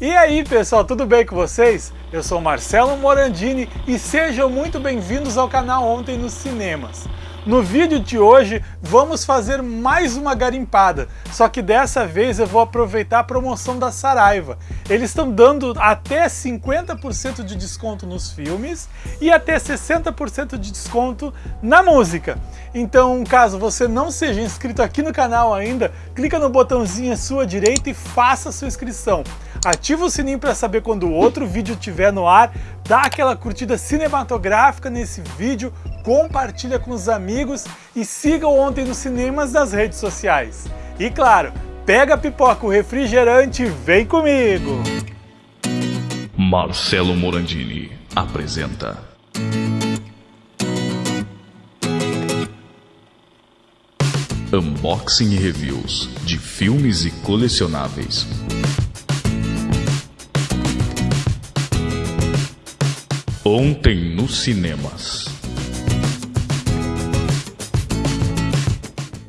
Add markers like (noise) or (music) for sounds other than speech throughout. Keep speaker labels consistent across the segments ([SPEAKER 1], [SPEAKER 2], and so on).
[SPEAKER 1] E aí pessoal, tudo bem com vocês? Eu sou Marcelo Morandini e sejam muito bem-vindos ao canal Ontem nos Cinemas. No vídeo de hoje vamos fazer mais uma garimpada, só que dessa vez eu vou aproveitar a promoção da Saraiva. Eles estão dando até 50% de desconto nos filmes e até 60% de desconto na música. Então, caso você não seja inscrito aqui no canal ainda, clica no botãozinho à sua direita e faça sua inscrição. Ativa o sininho para saber quando outro vídeo estiver no ar, dá aquela curtida cinematográfica nesse vídeo, compartilha com os amigos e siga o Ontem nos Cinemas nas redes sociais. E claro, pega a pipoca, o refrigerante e vem comigo!
[SPEAKER 2] Marcelo Morandini apresenta Unboxing e Reviews de filmes e colecionáveis. Ontem nos cinemas.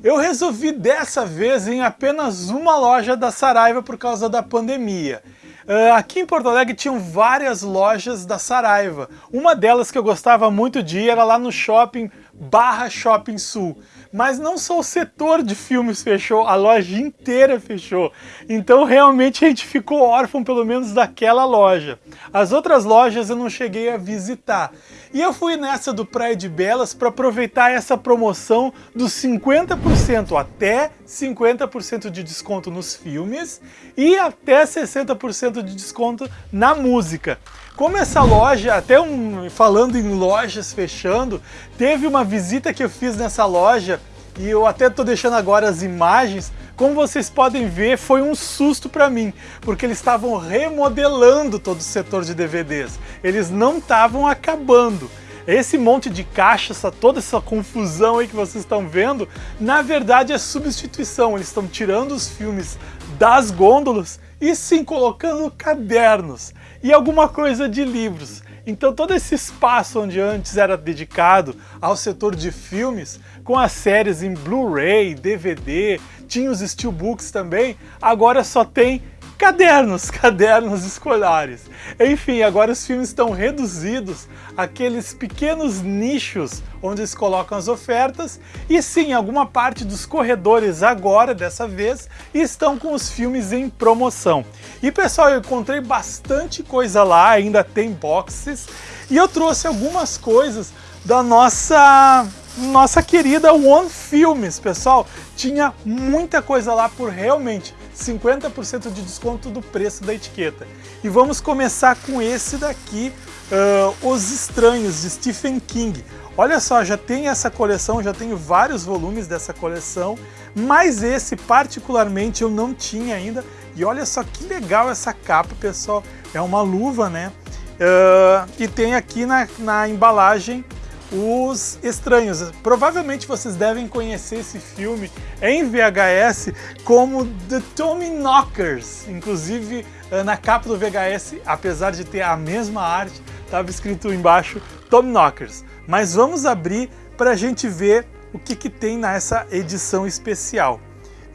[SPEAKER 1] Eu resolvi dessa vez em apenas uma loja da Saraiva por causa da pandemia. Uh, aqui em Porto Alegre tinham várias lojas da Saraiva. Uma delas que eu gostava muito de ir era lá no shopping Barra Shopping Sul. Mas não só o setor de filmes fechou, a loja inteira fechou. Então realmente a gente ficou órfão pelo menos daquela loja. As outras lojas eu não cheguei a visitar. E eu fui nessa do Praia de Belas para aproveitar essa promoção dos 50% até 50% de desconto nos filmes e até 60% de desconto na música. Como essa loja, até um, falando em lojas fechando, teve uma visita que eu fiz nessa loja e eu até estou deixando agora as imagens, como vocês podem ver, foi um susto para mim, porque eles estavam remodelando todo o setor de DVDs. Eles não estavam acabando. Esse monte de caixa, essa, toda essa confusão aí que vocês estão vendo, na verdade é substituição. Eles estão tirando os filmes das gôndolas e sim colocando cadernos e alguma coisa de livros. Então todo esse espaço onde antes era dedicado ao setor de filmes, com as séries em Blu-ray, DVD, tinha os steelbooks também, agora só tem cadernos, (laughs) cadernos escolares. Enfim, agora os filmes estão reduzidos àqueles pequenos nichos onde eles colocam as ofertas e sim, alguma parte dos corredores agora, dessa vez, estão com os filmes em promoção. E pessoal, eu encontrei bastante coisa lá, ainda tem boxes e eu trouxe algumas coisas da nossa nossa querida One Filmes, pessoal. Tinha muita coisa lá por realmente 50% de desconto do preço da etiqueta. E vamos começar com esse daqui, uh, Os Estranhos, de Stephen King. Olha só, já tem essa coleção, já tenho vários volumes dessa coleção, mas esse particularmente eu não tinha ainda. E olha só que legal essa capa, pessoal. É uma luva, né? Uh, e tem aqui na, na embalagem os Estranhos. Provavelmente vocês devem conhecer esse filme em VHS como The Tommy Knockers. Inclusive, eh, na capa do VHS, apesar de ter a mesma arte, estava escrito embaixo Tommy Knockers. Mas vamos abrir para a gente ver o que, que tem nessa edição especial.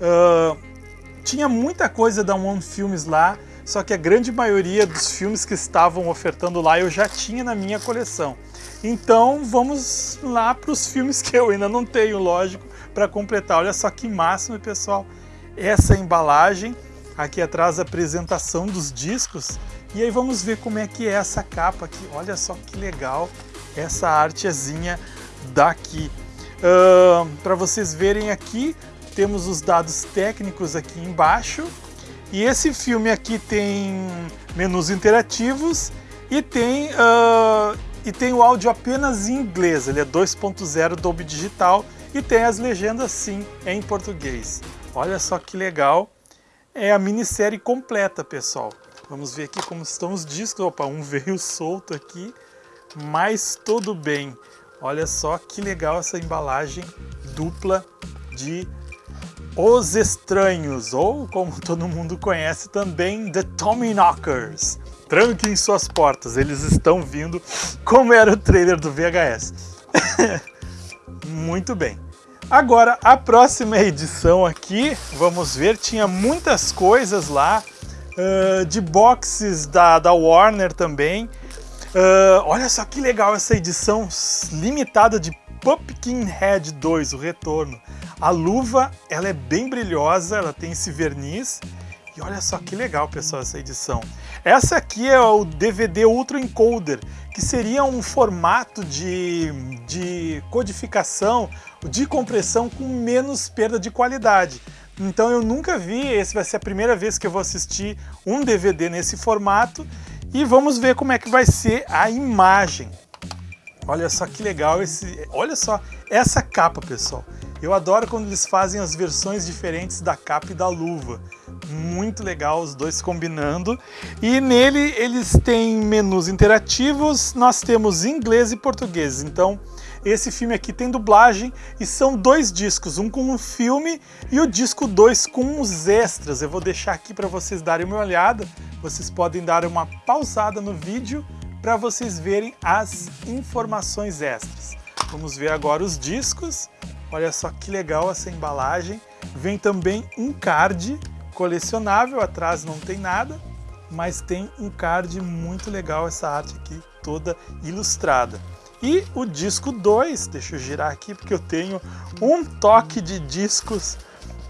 [SPEAKER 1] Uh, tinha muita coisa da One Films lá, só que a grande maioria dos filmes que estavam ofertando lá eu já tinha na minha coleção. Então vamos lá para os filmes que eu ainda não tenho, lógico, para completar. Olha só que máximo, pessoal, essa embalagem. Aqui atrás a apresentação dos discos. E aí vamos ver como é que é essa capa aqui. Olha só que legal essa artezinha daqui. Uh, para vocês verem aqui, temos os dados técnicos aqui embaixo. E esse filme aqui tem menus interativos e tem uh, e tem o áudio apenas em inglês, ele é 2.0 Dolby Digital e tem as legendas sim em português. Olha só que legal, é a minissérie completa pessoal. Vamos ver aqui como estão os discos, opa, um (laughs) veio solto aqui, mas tudo bem. Olha só que legal essa embalagem dupla de Os Estranhos, ou como (laughs) todo mundo conhece também, The Tommy Knockers. Tranquem suas portas, eles estão vindo, como era o trailer do VHS. (laughs) Muito bem. Agora, a próxima edição aqui, vamos ver, tinha muitas coisas lá uh, de boxes da, da Warner também. Uh, olha só que legal essa edição limitada de Pumpkinhead 2, o retorno. A luva, ela é bem brilhosa, ela tem esse verniz. E olha só que legal, pessoal, essa edição. Essa aqui é o DVD Ultra Encoder, que seria um formato de, de codificação, de compressão com menos perda de qualidade. Então eu nunca vi, esse vai ser a primeira vez que eu vou assistir um DVD nesse formato e vamos ver como é que vai ser a imagem. Olha só que legal esse, olha só essa capa, pessoal. Eu adoro quando eles fazem as versões diferentes da capa e da luva. Muito legal os dois combinando. E nele eles têm menus interativos, nós temos inglês e português. Então esse filme aqui tem dublagem e são dois discos, um com o filme e o disco 2 com os extras. Eu vou deixar aqui para vocês darem uma olhada. Vocês podem dar uma pausada no vídeo para vocês verem as informações extras. Vamos ver agora os discos. Olha só que legal essa embalagem. Vem também um card colecionável, atrás não tem nada, mas tem um card muito legal, essa arte aqui toda ilustrada. E o disco 2, deixa eu girar aqui porque eu tenho um toque de discos,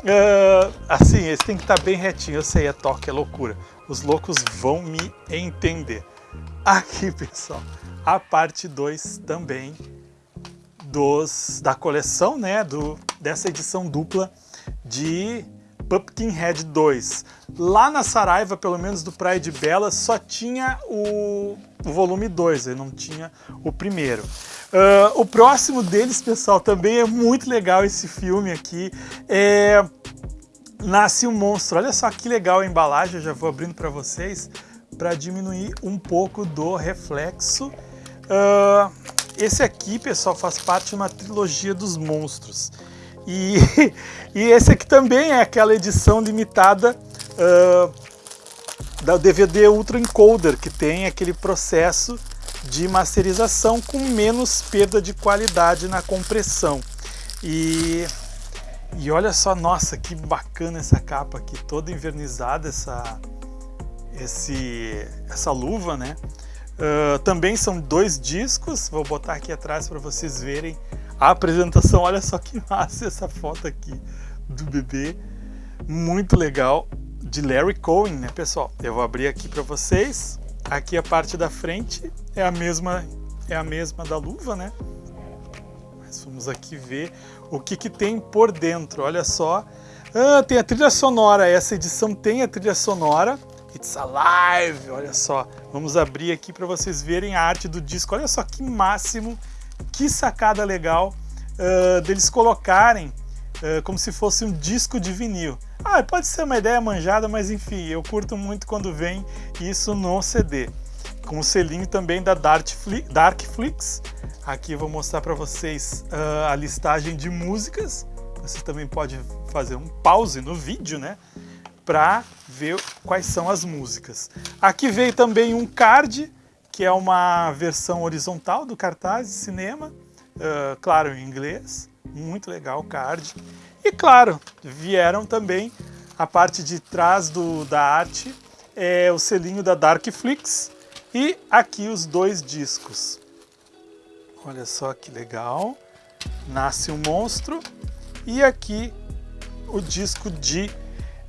[SPEAKER 1] uh, assim, esse tem que estar tá bem retinho, eu sei, é toque, é loucura. Os loucos vão me entender. Aqui, pessoal, a parte 2 também dos, da coleção, né, do, dessa edição dupla de Pumpkinhead 2. Lá na Saraiva, pelo menos do Praia de Bela, só tinha o, o volume 2, não tinha o primeiro. Uh, o próximo deles, pessoal, também é muito legal esse filme aqui. É... Nasce um Monstro. Olha só que legal a embalagem, eu já vou abrindo para vocês, para diminuir um pouco do reflexo. Uh, esse aqui, pessoal, faz parte de uma trilogia dos monstros. E, (laughs) e esse aqui também é aquela edição limitada uh, da DVD Ultra Encoder, que tem aquele processo de masterização com menos perda de qualidade na compressão. E, e olha só, nossa, que bacana essa capa aqui, toda invernizada, essa, esse, essa luva, né? Uh, também são dois discos, vou botar aqui atrás para vocês verem a apresentação. Olha só que (laughs) massa essa foto aqui do bebê, muito legal, de Larry Cohen, né pessoal? Eu vou abrir aqui para vocês. Aqui a parte da frente é a mesma, é a mesma da luva, né? Mas vamos aqui ver o que, que tem por dentro. Olha só, ah, tem a trilha sonora. Essa edição tem a trilha sonora. It's Alive! Olha só, vamos abrir aqui para vocês verem a arte do disco. Olha só que máximo, que sacada legal uh, deles colocarem uh, como se fosse um disco de vinil. Ah, pode ser uma ideia manjada, mas enfim, eu curto muito quando vem isso no CD. Com o selinho também da Darkflix. Aqui eu vou mostrar para vocês uh, a listagem de músicas. Você também pode fazer um pause no vídeo, né? Para ver quais são as músicas. Aqui veio também um card, que é uma versão horizontal do cartaz de cinema, uh, claro, em inglês, muito legal o card. E claro, vieram também a parte de trás do, da arte, é o selinho da Darkflix e aqui os dois discos. Olha só que legal, Nasce um Monstro e aqui o disco de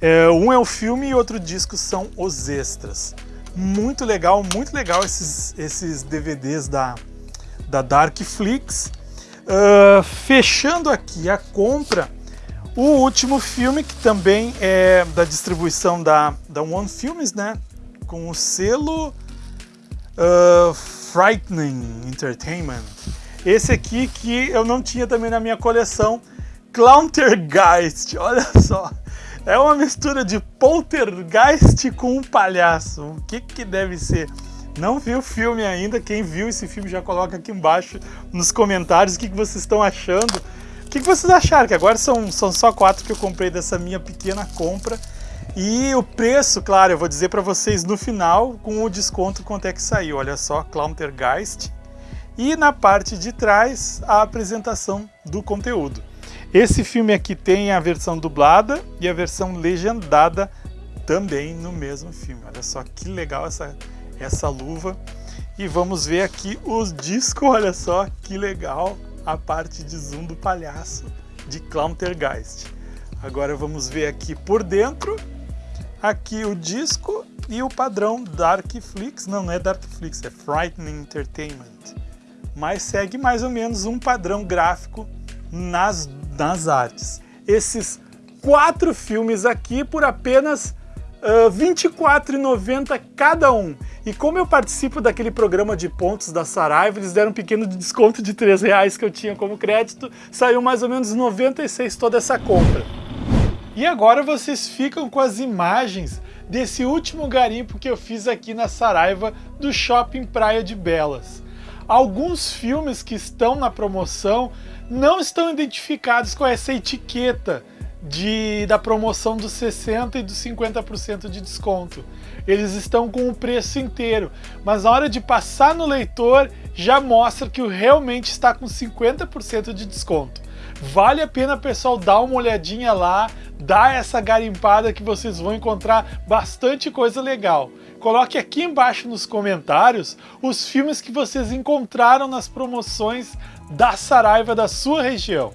[SPEAKER 1] é, um é o filme e outro disco são os extras. Muito legal, muito legal esses, esses DVDs da, da Darkflix. Uh, fechando aqui a compra, o último filme, que também é da distribuição da, da One Films, né? Com o selo uh, Frightening Entertainment. Esse aqui que eu não tinha também na minha coleção, Clowntergeist, olha só. É uma mistura de poltergeist com um palhaço. O que que deve ser? Não vi o filme ainda, quem viu esse filme já coloca aqui embaixo nos comentários o que, que vocês estão achando. O que, que vocês acharam? Que agora são, são só quatro que eu comprei dessa minha pequena compra. E o preço, claro, eu vou dizer para vocês no final, com o desconto, quanto é que saiu. Olha só, Clowntergeist. E na parte de trás, a apresentação do conteúdo. Esse filme aqui tem a versão dublada e a versão legendada também no mesmo filme. Olha só que legal essa, essa luva. E vamos ver aqui os discos, olha só que legal a parte de zoom do palhaço de Clowntergeist. Agora vamos ver aqui por dentro, aqui o disco e o padrão Darkflix, não, não é Darkflix, é Frightening Entertainment, mas segue mais ou menos um padrão gráfico nas, nas artes. Esses quatro filmes aqui por apenas R$ 24,90 cada um. E como eu participo daquele programa de pontos da Saraiva, eles deram um pequeno desconto de R$ reais que eu tinha como crédito, saiu mais ou menos 96 toda essa compra. E agora vocês ficam com as imagens desse último garimpo que eu fiz aqui na Saraiva do Shopping Praia de Belas. Alguns filmes que estão na promoção não estão identificados com essa etiqueta, de, da promoção dos 60% e dos 50% de desconto. Eles estão com o preço inteiro, mas na hora de passar no leitor já mostra que realmente está com 50% de desconto. Vale a pena, pessoal, dar uma olhadinha lá, dar essa garimpada que vocês vão encontrar bastante coisa legal. Coloque aqui embaixo nos comentários os filmes que vocês encontraram nas promoções da Saraiva da sua região.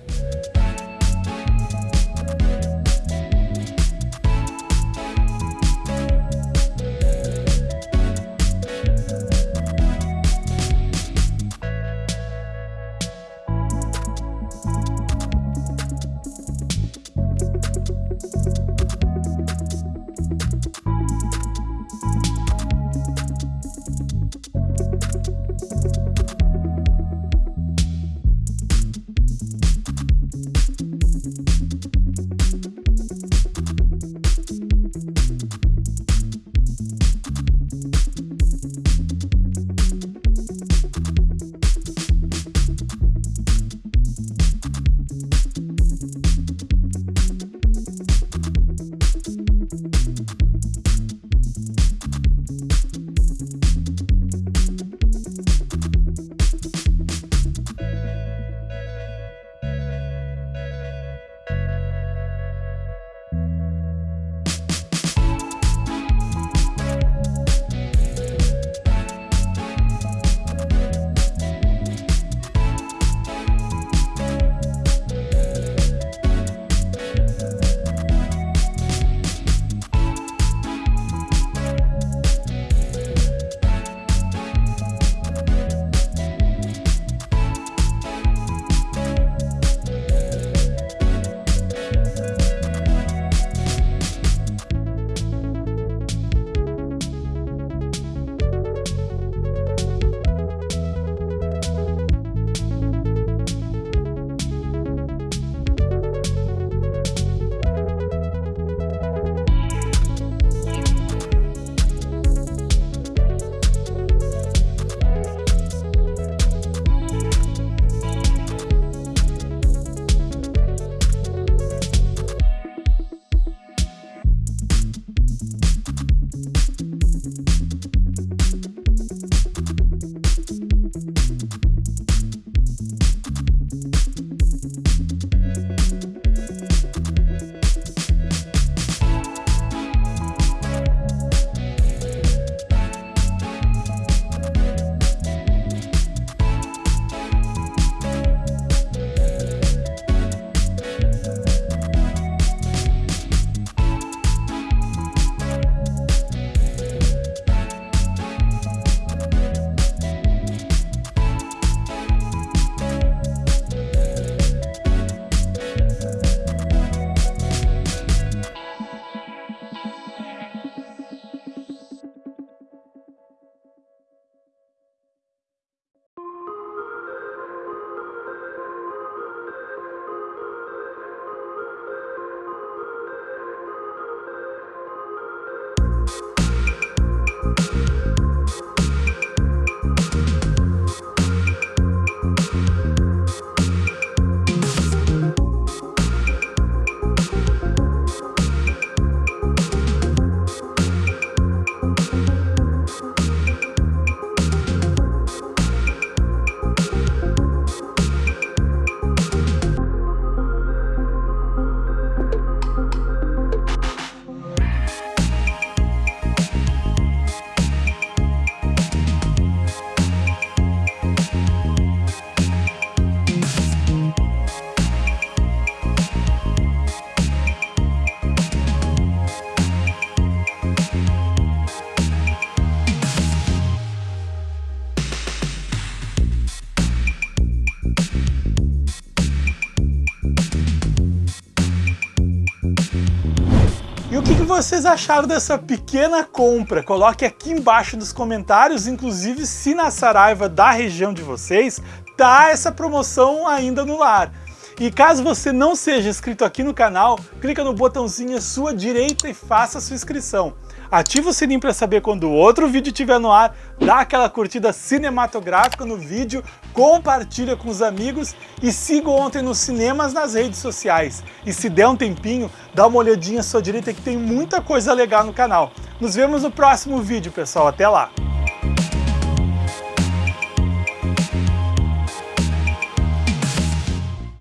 [SPEAKER 1] vocês acharam dessa pequena compra? Coloque aqui embaixo nos comentários, inclusive se na Saraiva da região de vocês tá essa promoção ainda no lar. E caso você não seja inscrito aqui no canal, clica no botãozinho à sua direita e faça a sua inscrição. Ativa o sininho para saber quando outro vídeo estiver no ar, dá aquela curtida cinematográfica no vídeo, compartilha com os amigos e siga Ontem nos Cinemas nas redes sociais. E se der um tempinho, dá uma olhadinha à sua direita que tem muita coisa legal no canal. Nos vemos no próximo vídeo, pessoal. Até lá!